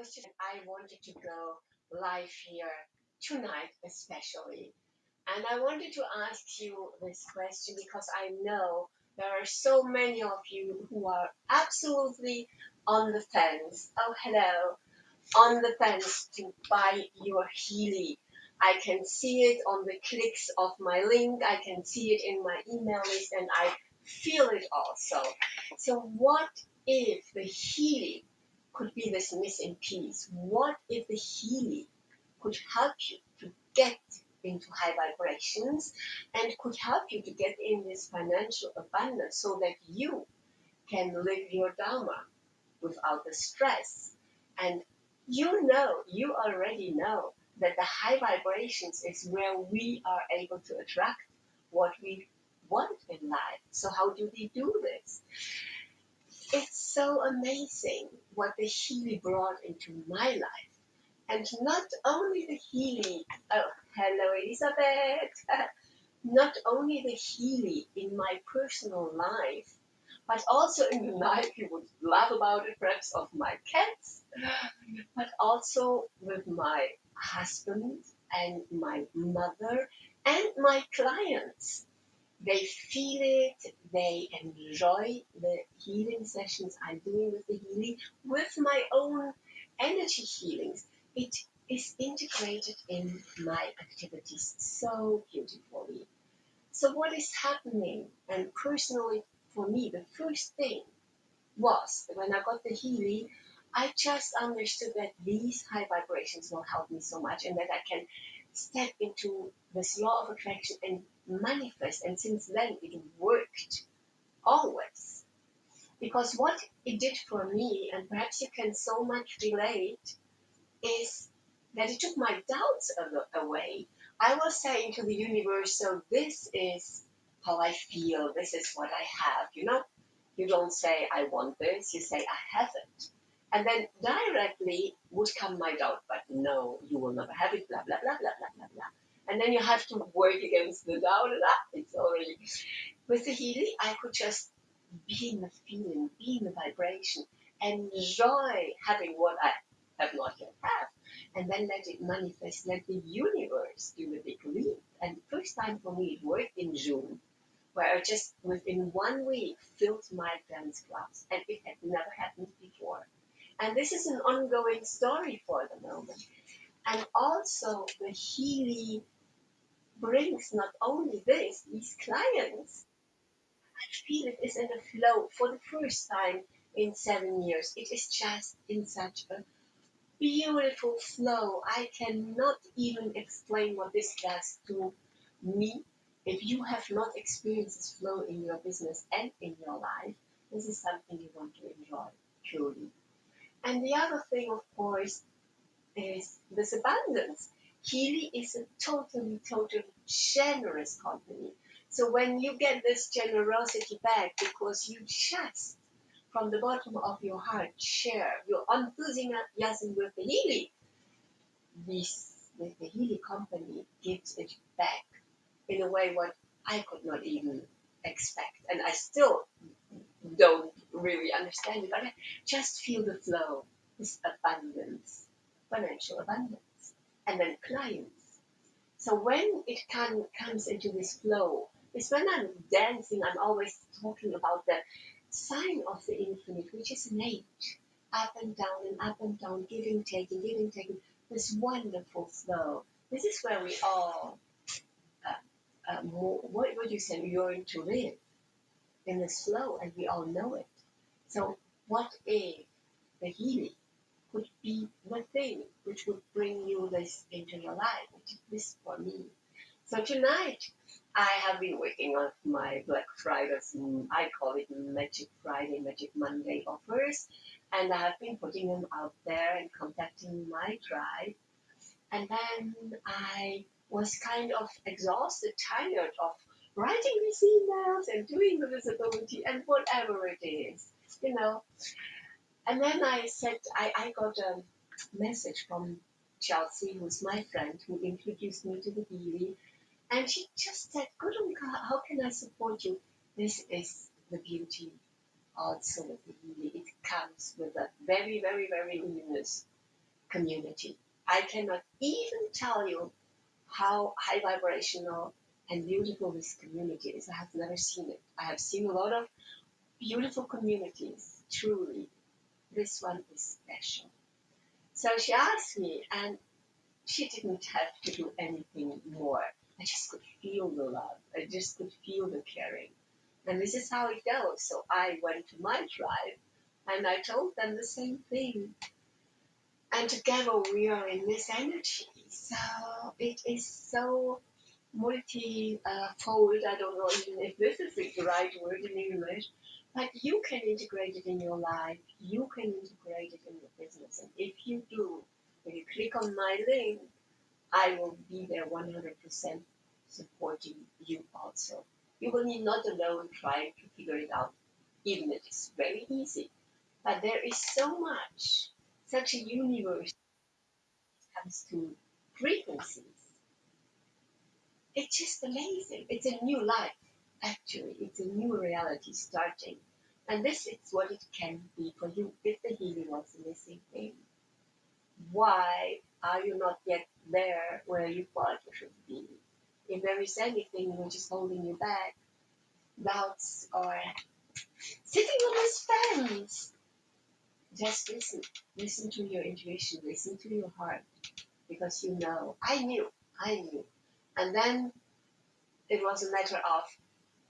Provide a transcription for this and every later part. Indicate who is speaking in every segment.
Speaker 1: was just, I wanted to go live here tonight, especially. And I wanted to ask you this question because I know there are so many of you who are absolutely on the fence. Oh, hello. On the fence to buy your Healy. I can see it on the clicks of my link. I can see it in my email list and I feel it also. So what if the Healy could be this missing piece? What if the Healy could help you to get into high vibrations and could help you to get in this financial abundance so that you can live your Dharma without the stress. And you know, you already know that the high vibrations is where we are able to attract what we want in life. So, how do we do this? It's so amazing what the Healy brought into my life. And not only the Healy, oh, hello Elizabeth, not only the Healy in my personal life, but also in the life you would love about it, perhaps of my cats, but also with my husband and my mother and my clients. They feel it, they enjoy the healing sessions I'm doing with the Healy, with my own energy healings. It is integrated in my activities so beautifully. So, what is happening? And personally, for me, the first thing was when I got the Healy, I just understood that these high vibrations will help me so much and that I can step into this law of attraction and manifest. And since then, it worked always. Because what it did for me, and perhaps you can so much relate, is that it took my doubts away. I was saying to the universe, so this is how I feel, this is what I have, you know? You don't say, I want this, you say, I have it. And then directly would come my doubt, but no, you will never have it, blah, blah, blah, blah, blah, blah, blah. And then you have to work against the doubt, and ah, it's already. With the Healy, I could just be in the feeling, be in the vibration, enjoy having what I have not yet have, and then let it manifest, let the universe do the big leap. And the first time for me, it worked in June, where I just within one week filled my dance class, and it had never happened before. And this is an ongoing story for the moment. And also, the Healy brings not only this, these clients, I feel it is in a flow for the first time in seven years. It is just in such a beautiful flow. I cannot even explain what this does to me. If you have not experienced this flow in your business and in your life, this is something you want to enjoy, truly. And the other thing, of course, is this abundance. Healy is a totally, totally generous company. So when you get this generosity back because you just from the bottom of your heart share your enthusiasm with the Healy, this with the Healy company gives it back in a way what I could not even expect. And I still don't really understand it, but I just feel the flow, this abundance, financial abundance, and then clients. So when it can, comes into this flow, it's when I'm dancing, I'm always talking about the sign of the infinite, which is an eight, up and down and up and down, giving, taking, giving, taking, this wonderful flow. This is where we all, uh, uh, what would you say, we are to live in this flow, and we all know it. So, what if the Healy could be the thing which would bring you this into your life, this for me? So tonight, I have been working on my Black Friday, mm, I call it Magic Friday, Magic Monday offers, and I have been putting them out there and contacting my tribe. And then I was kind of exhausted, tired of writing these emails and doing the visibility and whatever it is you know. And then I said, I, I got a message from Chelsea, who's my friend, who introduced me to the Healy. And she just said, Gurunka, how can I support you? This is the beauty also of the Healy. It comes with a very, very, very luminous community. I cannot even tell you how high vibrational and beautiful this community is. I have never seen it. I have seen a lot of beautiful communities, truly. This one is special. So she asked me, and she didn't have to do anything more. I just could feel the love. I just could feel the caring. And this is how it goes. So I went to my tribe and I told them the same thing. And together we are in this energy. So it is so multi-fold. I don't know even if this is the right word in English, but you can integrate it in your life. You can integrate it in your business. And if you do, when you click on my link, I will be there 100% supporting you also. You will be not alone trying to figure it out, even if it's very easy. But there is so much, such a universe comes to frequencies. It's just amazing. It's a new life, actually. It's a new reality starting. And this is what it can be for you if the Healy was the missing thing. Why are you not yet there where you thought you should be? If there is anything which is holding you back, doubts or sitting on this fence, just listen. Listen to your intuition, listen to your heart, because you know. I knew, I knew. And then it was a matter of,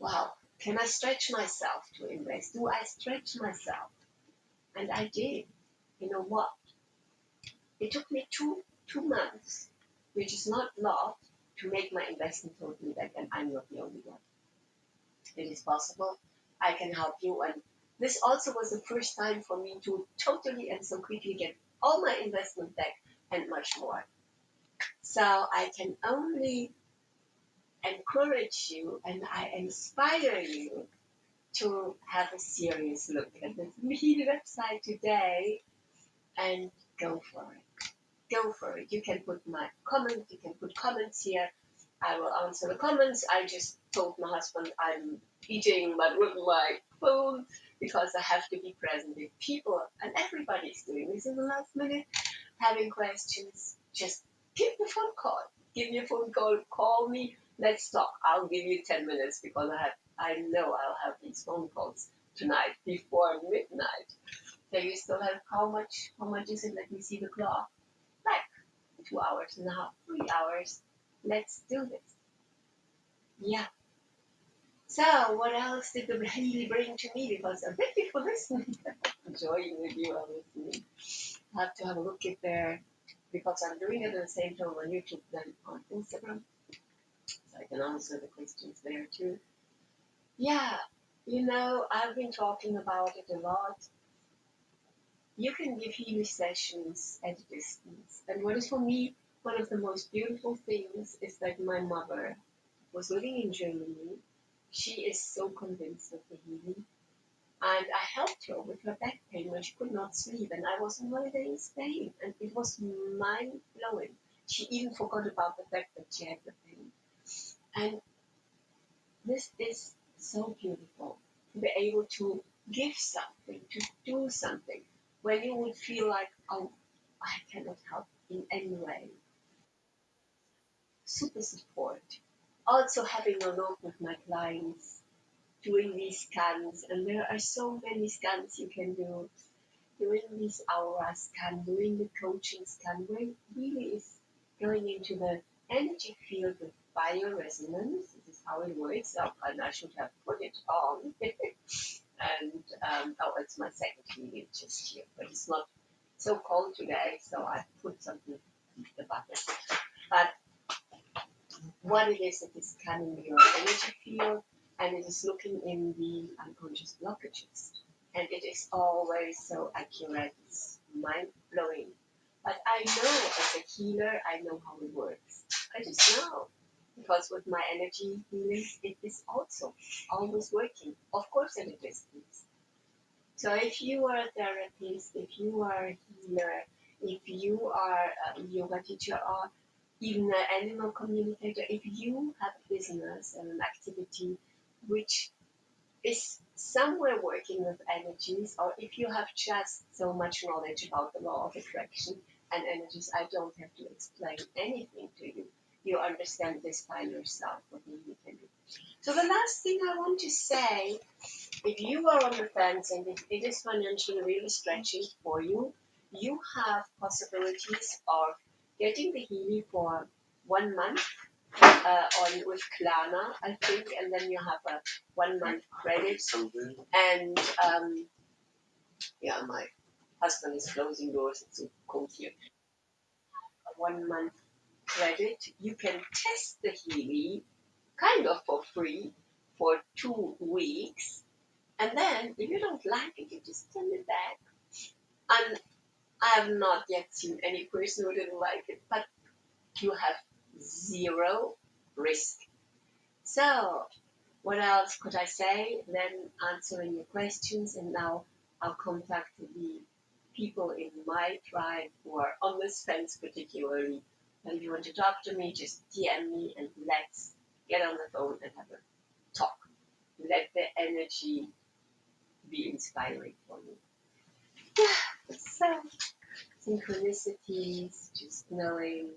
Speaker 1: wow, can I stretch myself to invest? Do I stretch myself? And I did. You know what? It took me two two months, which is not lot, to make my investment totally back, and I'm not the only one. It is possible. I can help you. And this also was the first time for me to totally and so quickly get all my investment back and much more. So I can only encourage you and I inspire you to have a serious look at the Me website today and go for it. Go for it. You can put my comment, you can put comments here. I will answer the comments. I just told my husband I'm eating but with my phone because I have to be present with people and everybody's doing this in the last minute, having questions. Just give me a phone call. Give me a phone call, call me, let's talk. I'll give you ten minutes because I have I know I'll have these phone calls tonight before midnight. So you still have how much how much is it? Let me see the clock. Like two hours and a half, three hours. Let's do this. Yeah. So what else did the Healy bring to me? Because uh, thank you for listening. Enjoying with you while listening. I have to have a look at there because I'm doing it at the same time on YouTube than on Instagram. I can answer the questions there too. Yeah, you know, I've been talking about it a lot. You can give healing sessions at a distance. And what is for me one of the most beautiful things is that my mother was living in Germany. She is so convinced of the healing. And I helped her with her back pain when she could not sleep. And I was on holiday in Spain. And it was mind blowing. She even forgot about the fact that she had the pain. And this is so beautiful to be able to give something, to do something when you would feel like, oh, I cannot help in any way. Super support. Also having a look with my clients, doing these scans, and there are so many scans you can do. Doing this aura scan, doing the coaching scan, where it really is going into the energy field with bioresonance. This is how it works. Oh, and I should have put it on. and um, oh, it's my second video just here, but it's not so cold today, so I put something in the bucket. But what it is, it is scanning your energy field and it is looking in the unconscious blockages. And it is always so accurate, it's mind blowing. But I know as a healer, I know how it works. I just know. Because with my energy healing, it is also always working. Of course, a distance. So if you are a therapist, if you are a healer, if you are a yoga teacher or even an animal communicator, if you have a business and an activity which is somewhere working with energies, or if you have just so much knowledge about the law of attraction, and energies. I don't have to explain anything to you. You understand this by yourself what you can do. So the last thing I want to say, if you are on the fence and if it is financially really stretching for you, you have possibilities of getting the Healy for one month uh, on with Klarna, I think, and then you have a one month credit. And um, yeah, my husband is closing doors. It's cold here. One month credit. You can test the Healy kind of for free for two weeks. And then if you don't like it, you just send it back. And I have not yet seen any person who didn't like it, but you have zero risk. So, what else could I say? Then answering your questions, and now I'll contact the people in my tribe who are on this fence particularly. And if you want to talk to me, just DM me and let's get on the phone and have a talk. Let the energy be inspiring for you. Yeah, so synchronicities, just knowing,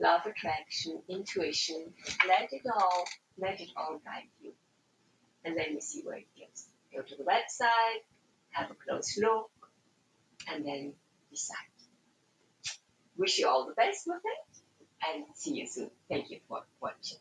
Speaker 1: love attraction, intuition, let it all, let it all guide you. And then you see where it goes. Go to the website, have a close look, and then decide. Wish you all the best with it, and see you soon. Thank you for watching.